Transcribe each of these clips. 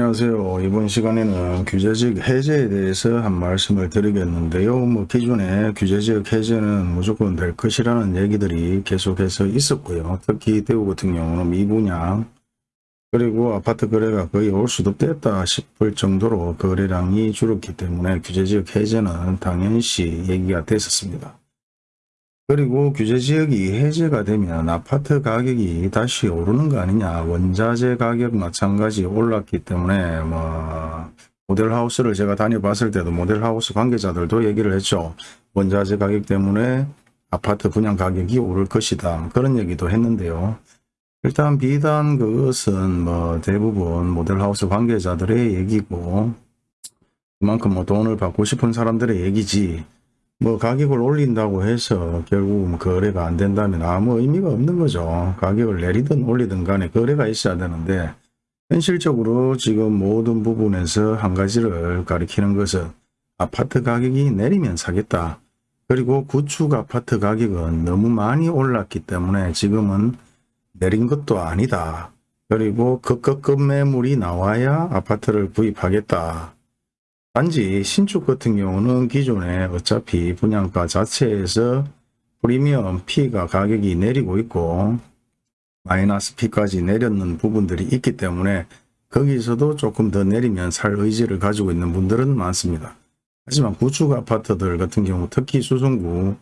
안녕하세요. 이번 시간에는 규제지역 해제에 대해서 한 말씀을 드리겠는데요. 뭐 기존에 규제지역 해제는 무조건 될 것이라는 얘기들이 계속해서 있었고요. 특히 대구 같은 경우는 미분양 그리고 아파트 거래가 거의 올 수도 없겠다 싶을 정도로 거래량이 줄었기 때문에 규제지역 해제는 당연시 얘기가 됐었습니다. 그리고 규제지역이 해제가 되면 아파트 가격이 다시 오르는 거 아니냐. 원자재 가격 마찬가지 올랐기 때문에 뭐 모델하우스를 제가 다녀봤을 때도 모델하우스 관계자들도 얘기를 했죠. 원자재 가격 때문에 아파트 분양 가격이 오를 것이다. 그런 얘기도 했는데요. 일단 비단 그것은 뭐 대부분 모델하우스 관계자들의 얘기고 그만큼 뭐 돈을 받고 싶은 사람들의 얘기지 뭐 가격을 올린다고 해서 결국 뭐 거래가 안 된다면 아무 의미가 없는 거죠. 가격을 내리든 올리든 간에 거래가 있어야 되는데 현실적으로 지금 모든 부분에서 한 가지를 가리키는 것은 아파트 가격이 내리면 사겠다. 그리고 구축 아파트 가격은 너무 많이 올랐기 때문에 지금은 내린 것도 아니다. 그리고 급급급 매물이 나와야 아파트를 구입하겠다. 단지 신축 같은 경우는 기존에 어차피 분양가 자체에서 프리미엄 P가 가격이 내리고 있고 마이너스 P까지 내렸는 부분들이 있기 때문에 거기서도 조금 더 내리면 살 의지를 가지고 있는 분들은 많습니다. 하지만 구축 아파트들 같은 경우 특히 수성구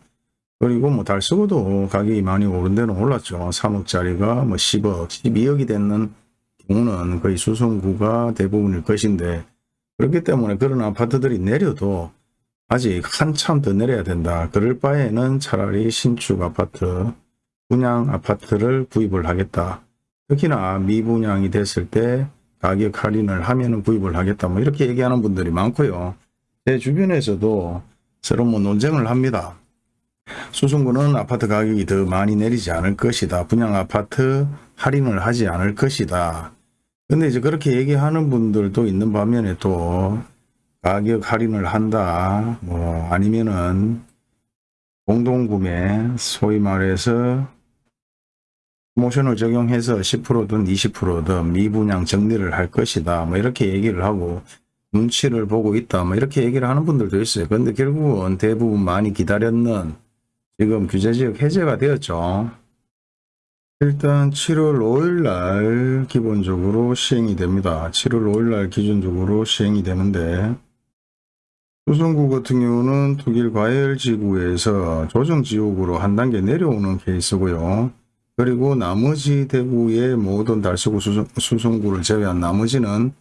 그리고 뭐 달서구도 가격이 많이 오른 데는 올랐죠. 3억짜리가 뭐 10억, 12억이 되는 경우는 거의 수성구가 대부분일 것인데 그렇기 때문에 그런 아파트들이 내려도 아직 한참 더 내려야 된다. 그럴 바에는 차라리 신축 아파트, 분양 아파트를 구입을 하겠다. 특히나 미분양이 됐을 때 가격 할인을 하면 구입을 하겠다. 뭐 이렇게 얘기하는 분들이 많고요. 제 주변에서도 서로 뭐 논쟁을 합니다. 수성구는 아파트 가격이 더 많이 내리지 않을 것이다. 분양 아파트 할인을 하지 않을 것이다. 근데 이제 그렇게 얘기하는 분들도 있는 반면에 또 가격 할인을 한다. 뭐 아니면은 공동구매 소위 말해서 모션을 적용해서 10%든 20%든 미분양 정리를 할 것이다. 뭐 이렇게 얘기를 하고 눈치를 보고 있다. 뭐 이렇게 얘기를 하는 분들도 있어요. 근데 결국은 대부분 많이 기다렸는 지금 규제지역 해제가 되었죠. 일단 7월 5일 날 기본적으로 시행이 됩니다. 7월 5일 날 기준적으로 시행이 되는데 수성구 같은 경우는 독일 과열지구에서 조정지역으로 한 단계 내려오는 케이스고요. 그리고 나머지 대구의 모든 달서구 수성, 수성구를 제외한 나머지는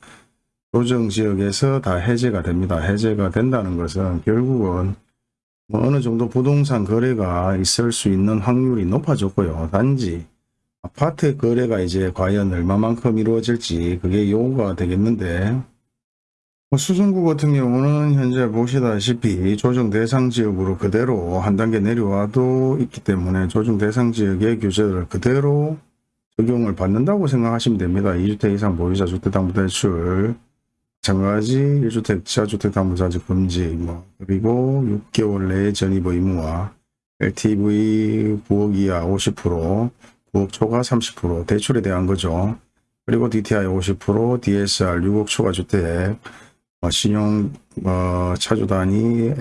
조정지역에서 다 해제가 됩니다. 해제가 된다는 것은 결국은 뭐 어느 정도 부동산 거래가 있을 수 있는 확률이 높아졌고요. 단지 아파트 거래가 이제 과연 얼마만큼 이루어질지 그게 요구가 되겠는데 뭐 수성구 같은 경우는 현재 보시다시피 조정 대상 지역으로 그대로 한 단계 내려와도 있기 때문에 조정 대상 지역의 규제를 그대로 적용을 받는다고 생각하시면 됩니다. 2주택 이상 보유자 주택담보대출 마찬가지 1주택 지하주택담보자직 금지 뭐 그리고 6개월 내에 전입 의무화 LTV 9억 이하 50% 9억 초과 30% 대출에 대한 거죠. 그리고 DTI 50% DSR 6억 초과 주택 어, 신용 어, 차주 단위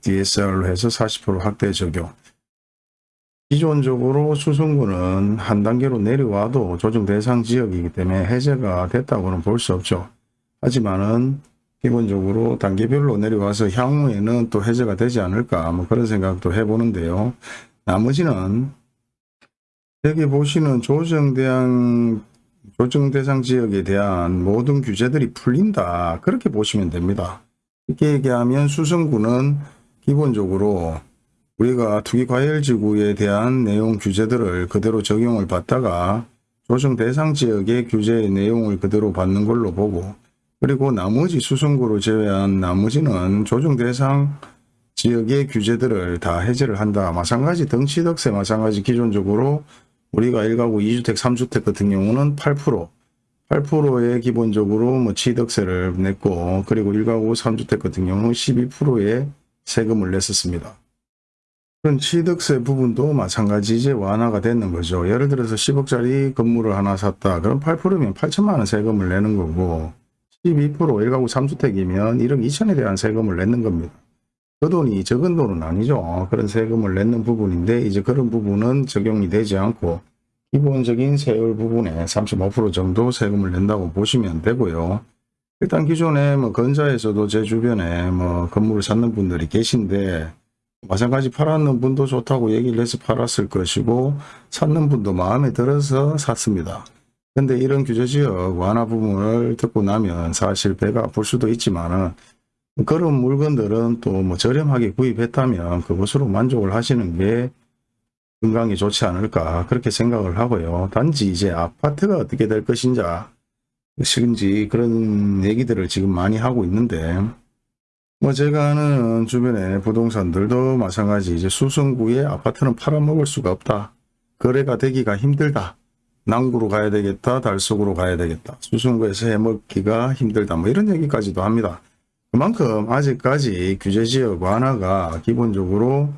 DSR로 해서 40% 확대 적용 기존적으로 수성구는 한 단계로 내려와도 조정 대상 지역이기 때문에 해제가 됐다고는 볼 수 없죠. 하지만은 기본적으로 단계별로 내려와서 향후에는 또 해제가 되지 않을까 뭐 그런 생각도 해보는데요. 나머지는 여기 보시는 조정대상, 조정대상 지역에 대한 모든 규제들이 풀린다. 그렇게 보시면 됩니다. 이렇게 얘기하면 수성구는 기본적으로 우리가 투기과열지구에 대한 내용 규제들을 그대로 적용을 받다가 조정 대상 지역의 규제의 내용을 그대로 받는 걸로 보고 그리고 나머지 수성구를 제외한 나머지는 조정 대상 지역의 규제들을 다 해제를 한다. 마찬가지 덩치덕세 마찬가지 기존적으로 우리가 1가구 2주택 3주택 같은 경우는 8% 8%의 기본적으로 뭐 취득세를 냈고 그리고 1가구 3주택 같은 경우는 12%의 세금을 냈었습니다. 그런 취득세 부분도 마찬가지 이제 완화가 되는 거죠. 예를 들어서 10억짜리 건물을 하나 샀다. 그럼 8%면 8천만 원 세금을 내는 거고 12% 1가구 3주택이면 1억 2천에 대한 세금을 내는 겁니다. 그 돈이 적은 돈은 아니죠. 그런 세금을 내는 부분인데 이제 그런 부분은 적용이 되지 않고 기본적인 세율 부분에 35% 정도 세금을 낸다고 보시면 되고요. 일단 기존에 뭐 건자에서도 제 주변에 뭐 건물을 찾는 분들이 계신데 마찬가지 팔았는 분도 좋다고 얘기를 해서 팔았을 것이고 찾는 분도 마음에 들어서 샀습니다. 근데 이런 규제지역 완화 부분을 듣고 나면 사실 배가 아플 수도 있지만은 그런 물건들은 또 뭐 저렴하게 구입했다면 그것으로 만족을 하시는 게 건강에 좋지 않을까 그렇게 생각을 하고요. 단지 이제 아파트가 어떻게 될 것인자 식인지 그런 얘기들을 지금 많이 하고 있는데 뭐 제가 아는 주변에 부동산들도 마찬가지 이제 수성구에 아파트는 팔아먹을 수가 없다. 거래가 되기가 힘들다. 남구로 가야 되겠다. 달속으로 가야 되겠다. 수성구에서 해먹기가 힘들다. 뭐 이런 얘기까지도 합니다. 그만큼 아직까지 규제지역 완화가 기본적으로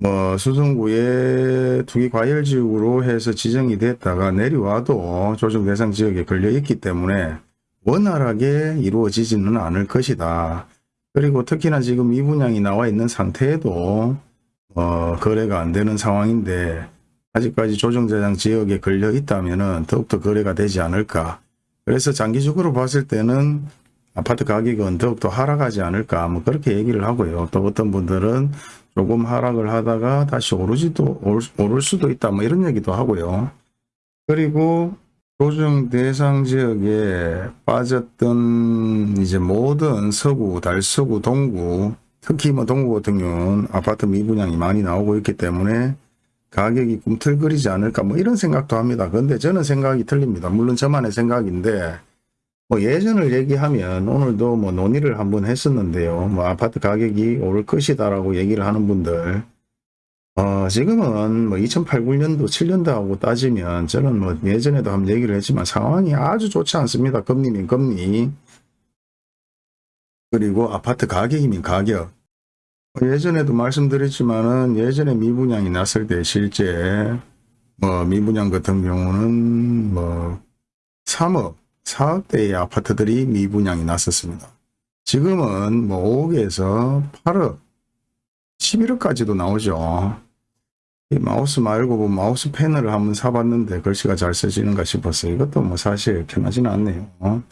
뭐 수성구의 투기과열지역으로 해서 지정이 됐다가 내려와도 조정 대상 지역에 걸려 있기 때문에 원활하게 이루어지지는 않을 것이다. 그리고 특히나 지금 이 분양이 나와 있는 상태에도 어, 거래가 안 되는 상황인데 아직까지 조정대상 지역에 걸려 있다면 더욱더 거래가 되지 않을까. 그래서 장기적으로 봤을 때는 아파트 가격은 더욱더 하락하지 않을까 뭐 그렇게 얘기를 하고요. 또 어떤 분들은 조금 하락을 하다가 다시 오르지도 오를 수도 있다 뭐 이런 얘기도 하고요. 그리고 조정 대상 지역에 빠졌던 이제 모든 서구, 달서구, 동구 특히 뭐 동구 같은 경우는 아파트 미분양이 많이 나오고 있기 때문에 가격이 꿈틀거리지 않을까 뭐 이런 생각도 합니다. 근데 저는 생각이 틀립니다. 물론 저만의 생각인데 뭐 예전을 얘기하면 오늘도 뭐 논의를 한번 했었는데요. 뭐 아파트 가격이 오를 것이다라고 얘기를 하는 분들 어, 지금은 뭐 2008, 9년도, 7년도하고 따지면 저는 뭐 예전에도 한번 얘기를 했지만 상황이 아주 좋지 않습니다. 금리면 금리. 그리고 아파트 가격이면 가격. 예전에도 말씀드렸지만은 예전에 미분양이 났을 때 실제 뭐 미분양 같은 경우는 뭐 3억, 4억대의 아파트들이 미분양이 났었습니다. 지금은 뭐 5억에서 8억, 11억까지도 나오죠. 이 마우스 말고 뭐 마우스 패널을 한번 사봤는데 글씨가 잘 써지는가 싶었어요. 이것도 뭐 사실 편하지는 않네요.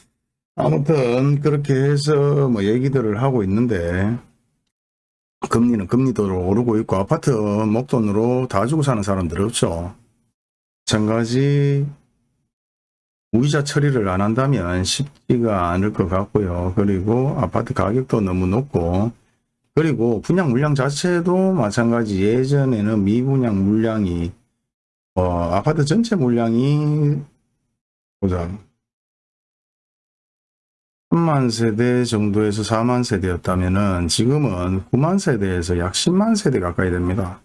아무튼 그렇게 해서 뭐 얘기들을 하고 있는데 금리는 금리도 오르고 있고 아파트 목돈으로 다 주고 사는 사람들 없죠. 마찬가지 무이자 처리를 안 한다면 쉽지가 않을 것 같고요. 그리고 아파트 가격도 너무 높고 그리고 분양 물량 자체도 마찬가지 예전에는 미분양 물량이 어, 아파트 전체 물량이 보자 3만 세대 정도에서 4만 세대였다면은 지금은 9만 세대에서 약 10만 세대 가까이 됩니다.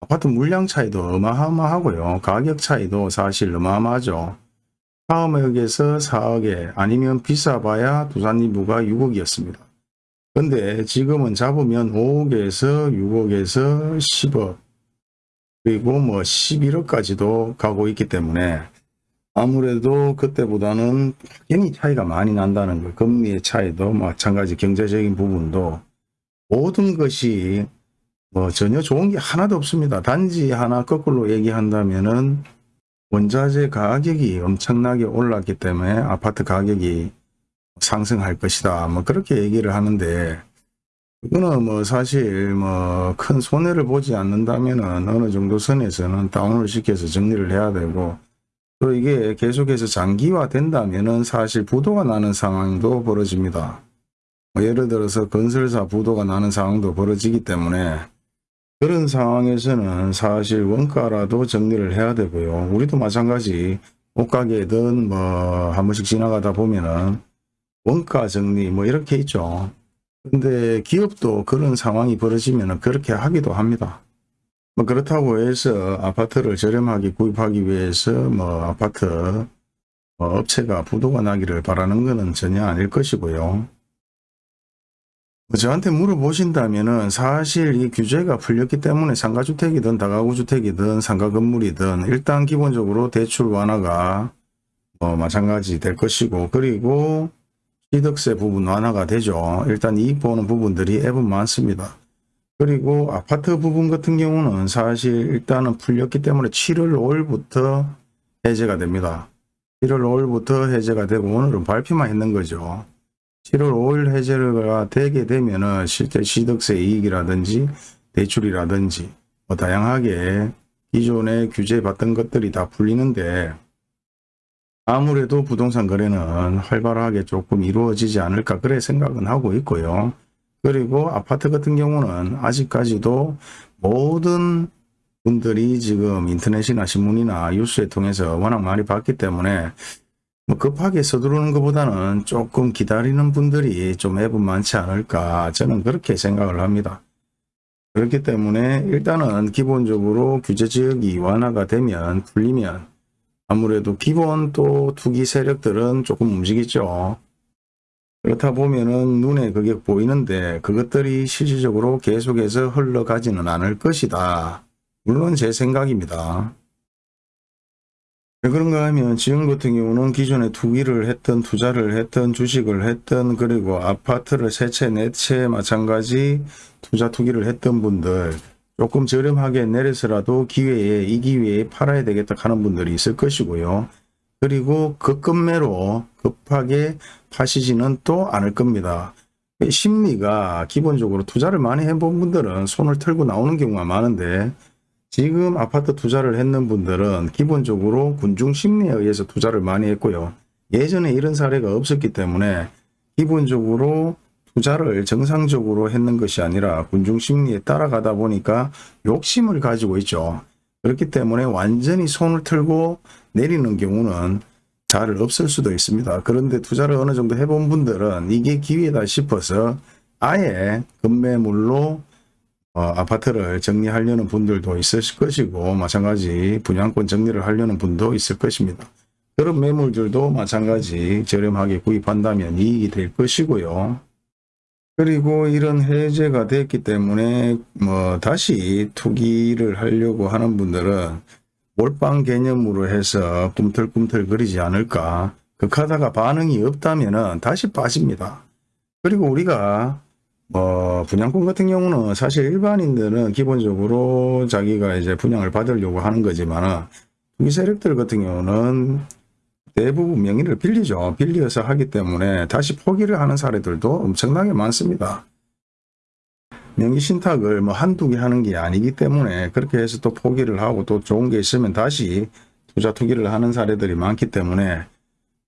아파트 물량 차이도 어마어마하고요. 가격 차이도 사실 어마어마하죠. 4억에서 4억에 아니면 비싸봐야 두산리부가 6억이었습니다. 근데 지금은 잡으면 5억에서 6억에서 10억 그리고 뭐 11억까지도 가고 있기 때문에 아무래도 그때보다는 확연히 차이가 많이 난다는 거 금리의 차이도 마찬가지 경제적인 부분도 모든 것이 뭐 전혀 좋은 게 하나도 없습니다. 단지 하나 거꾸로 얘기한다면은 원자재 가격이 엄청나게 올랐기 때문에 아파트 가격이 상승할 것이다. 뭐 그렇게 얘기를 하는데 그거는 뭐 사실 뭐 큰 손해를 보지 않는다면은 어느 정도 선에서는 다운을 시켜서 정리를 해야 되고 또 이게 계속해서 장기화 된다면은 사실 부도가 나는 상황도 벌어집니다. 뭐 예를 들어서 건설사 부도가 나는 상황도 벌어지기 때문에 그런 상황에서는 사실 원가라도 정리를 해야 되고요. 우리도 마찬가지 옷가게든 뭐 한 번씩 지나가다 보면은 원가 정리 뭐 이렇게 있죠. 근데 기업도 그런 상황이 벌어지면 그렇게 하기도 합니다. 뭐 그렇다고 해서 아파트를 저렴하게 구입하기 위해서 뭐 아파트 뭐 업체가 부도가 나기를 바라는 것은 전혀 아닐 것이고요. 뭐 저한테 물어보신다면은 사실 이 규제가 풀렸기 때문에 상가주택이든 다가구주택이든 상가건물이든 일단 기본적으로 대출 완화가 뭐 마찬가지 될 것이고 그리고 취득세 부분 완화가 되죠. 일단 이익 보는 부분들이 앱은 많습니다. 그리고 아파트 부분 같은 경우는 사실 일단은 풀렸기 때문에 7월 5일부터 해제가 됩니다. 7월 5일부터 해제가 되고 오늘은 발표만 했는 거죠. 7월 5일 해제가 되게 되면은 실제 취득세 이익이라든지 대출이라든지 뭐 다양하게 기존에 규제받던 것들이 다 풀리는데 아무래도 부동산 거래는 활발하게 조금 이루어지지 않을까 그래 생각은 하고 있고요. 그리고 아파트 같은 경우는 아직까지도 모든 분들이 지금 인터넷이나 신문이나 뉴스에 통해서 워낙 많이 봤기 때문에 뭐 급하게 서두르는 것보다는 조금 기다리는 분들이 좀 앱은 많지 않을까 저는 그렇게 생각을 합니다. 그렇기 때문에 일단은 기본적으로 규제 지역이 완화가 되면 풀리면 아무래도 기본 또 투기 세력들은 조금 움직이죠. 그렇다 보면은 눈에 그게 보이는데 그것들이 실질적으로 계속해서 흘러가지는 않을 것이다. 물론 제 생각입니다. 왜 그런가 하면 지금 같은 경우는 기존에 투기를 했던 투자를 했던 주식을 했던 그리고 아파트를 세채 네채 마찬가지 투자 투기를 했던 분들 조금 저렴하게 내려서라도 기회에 이 기회에 팔아야 되겠다 하는 분들이 있을 것이고요. 그리고 급급매로 급하게 파시지는 또 않을 겁니다. 심리가 기본적으로 투자를 많이 해본 분들은 손을 털고 나오는 경우가 많은데 지금 아파트 투자를 했는 분들은 기본적으로 군중 심리에 의해서 투자를 많이 했고요. 예전에 이런 사례가 없었기 때문에 기본적으로 투자를 정상적으로 했는 것이 아니라 군중 심리에 따라가다 보니까 욕심을 가지고 있죠. 그렇기 때문에 완전히 손을 틀고 내리는 경우는 잘 없을 수도 있습니다. 그런데 투자를 어느 정도 해본 분들은 이게 기회다 싶어서 아예 급매물로 어, 아파트를 정리하려는 분들도 있을 것이고 마찬가지 분양권 정리를 하려는 분도 있을 것입니다. 그런 매물들도 마찬가지 저렴하게 구입한다면 이익이 될 것이고요. 그리고 이런 해제가 됐기 때문에 뭐 다시 투기를 하려고 하는 분들은 몰빵 개념으로 해서 꿈틀꿈틀 거리지 않을까 극하다가 반응이 없다면 다시 빠집니다. 그리고 우리가 뭐 분양권 같은 경우는 사실 일반인들은 기본적으로 자기가 이제 분양을 받으려고 하는 거지만 투기 세력들 같은 경우는 대부분 명의를 빌리죠. 빌려서 하기 때문에 다시 포기를 하는 사례들도 엄청나게 많습니다. 명의 신탁을 뭐 한두 개 하는 게 아니기 때문에 그렇게 해서 또 포기를 하고 또 좋은 게 있으면 다시 투자 투기를 하는 사례들이 많기 때문에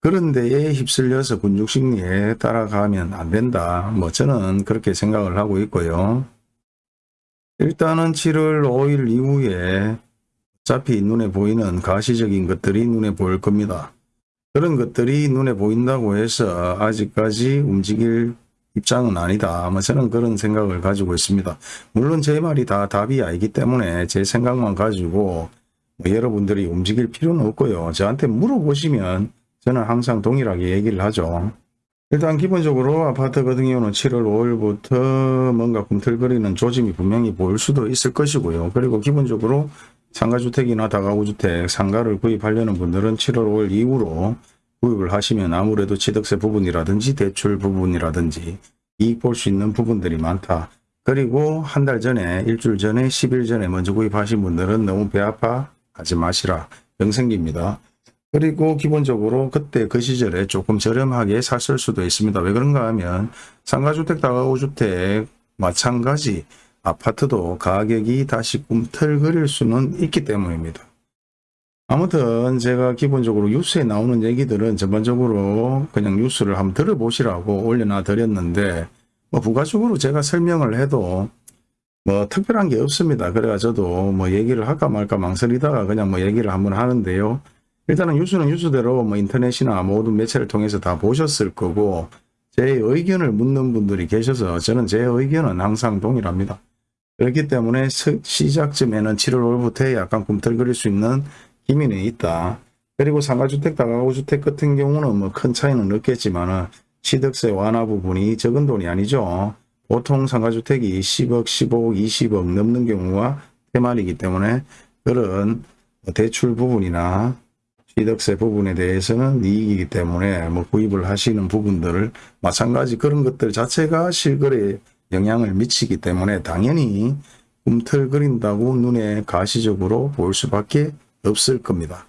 그런 데에 휩쓸려서 군중심리에 따라가면 안 된다. 뭐 저는 그렇게 생각을 하고 있고요. 일단은 7월 5일 이후에 어차피 눈에 보이는 가시적인 것들이 눈에 보일 겁니다. 그런 것들이 눈에 보인다고 해서 아직까지 움직일 입장은 아니다. 아마 저는 그런 생각을 가지고 있습니다. 물론 제 말이 다 답이 아니기 때문에 제 생각만 가지고 뭐 여러분들이 움직일 필요는 없고요. 저한테 물어보시면 저는 항상 동일하게 얘기를 하죠. 일단 기본적으로 아파트 같은 경우는 7월 5일부터 뭔가 꿈틀거리는 조짐이 분명히 보일 수도 있을 것이고요. 그리고 기본적으로 상가주택이나 다가구주택, 상가를 구입하려는 분들은 7월 5일 이후로 구입을 하시면 아무래도 취득세 부분이라든지 대출 부분이라든지 이익 볼 수 있는 부분들이 많다. 그리고 한 달 전에 일주일 전에 10일 전에 먼저 구입하신 분들은 너무 배 아파 하지 마시라. 병 생깁니다. 그리고 기본적으로 그때 그 시절에 조금 저렴하게 샀을 수도 있습니다. 왜 그런가 하면 상가주택, 다가구주택 마찬가지 아파트도 가격이 다시 꿈틀거릴 수는 있기 때문입니다. 아무튼 제가 기본적으로 뉴스에 나오는 얘기들은 전반적으로 그냥 뉴스를 한번 들어보시라고 올려놔 드렸는데 뭐 부가적으로 제가 설명을 해도 뭐 특별한 게 없습니다. 그래가 저도 뭐 얘기를 할까 말까 망설이다가 그냥 뭐 얘기를 한번 하는데요. 일단은 뉴스는 뉴스대로 뭐 인터넷이나 모든 매체를 통해서 다 보셨을 거고 제 의견을 묻는 분들이 계셔서 저는 제 의견은 항상 동일합니다. 그렇기 때문에 시작쯤에는 7월 5일부터 약간 꿈틀거릴 수 있는 기미는 있다. 그리고 상가주택, 다가구주택 같은 경우는 뭐 큰 차이는 없겠지만 취득세 완화 부분이 적은 돈이 아니죠. 보통 상가주택이 10억, 15억, 20억 넘는 경우가 대만이기 때문에 그런 대출 부분이나 취득세 부분에 대해서는 이익이기 때문에 뭐 구입을 하시는 부분들을 마찬가지 그런 것들 자체가 실거래에 영향을 미치기 때문에 당연히 꿈틀거린다고 눈에 가시적으로 볼 수밖에 없을 겁니다.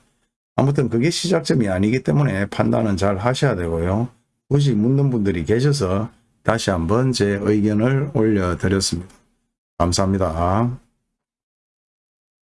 아무튼 그게 시작점이 아니기 때문에 판단은 잘 하셔야 되고요. 굳이 묻는 분들이 계셔서 다시 한번 제 의견을 올려드렸습니다. 감사합니다.